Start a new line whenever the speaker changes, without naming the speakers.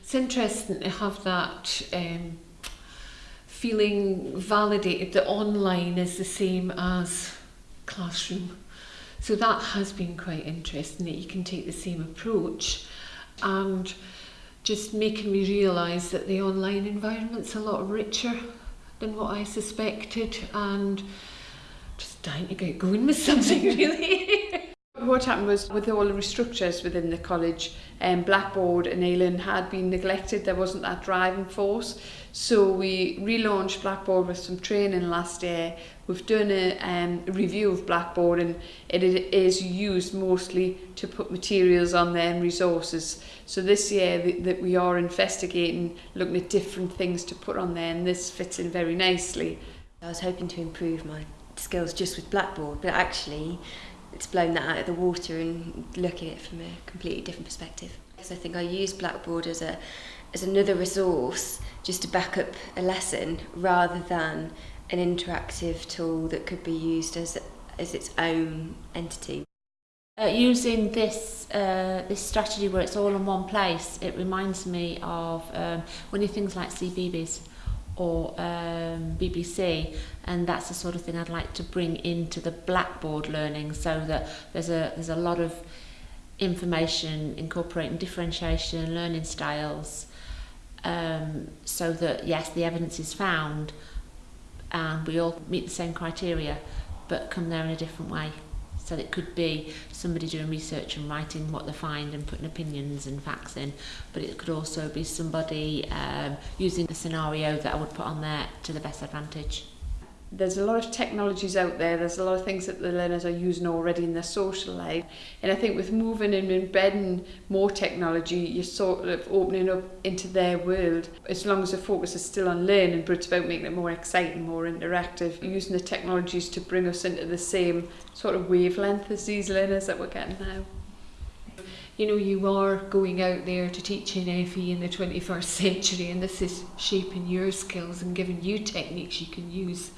it's interesting to have that um, feeling validated that online is the same as classroom. So that has been quite interesting that you can take the same approach and just making me realise that the online environment's a lot richer than what I suspected and just dying to get going with something really.
What happened was with all the restructures within the college, um, Blackboard and Eilon had been neglected. There wasn't that driving force. So we relaunched Blackboard with some training last year. We've done a um, review of Blackboard and it is used mostly to put materials on there and resources. So this year that we are investigating, looking at different things to put on there and this fits in very nicely.
I was hoping to improve my skills just with Blackboard, but actually it's blown that out of the water and looking at it from a completely different perspective. So I think I use Blackboard as a as another resource just to back up a lesson rather than an interactive tool that could be used as as its own entity.
Uh, using this uh, this strategy where it's all in one place, it reminds me of um, when you things like CBeebies or um, BBC and that's the sort of thing I'd like to bring into the blackboard learning so that there's a there's a lot of information incorporating differentiation and learning styles um, so that yes the evidence is found and we all meet the same criteria but come there in a different way. So it could be somebody doing research and writing what they find and putting opinions and facts in, but it could also be somebody um, using the scenario that I would put on there to the best advantage.
There's a lot of technologies out there, there's a lot of things that the learners are using already in their social life. And I think with moving and embedding more technology, you're sort of opening up into their world. As long as the focus is still on learning, but it's about making it more exciting, more interactive, using the technologies to bring us into the same sort of wavelength as these learners that we're getting now.
You know, you are going out there to teach in FE in the 21st century and this is shaping your skills and giving you techniques you can use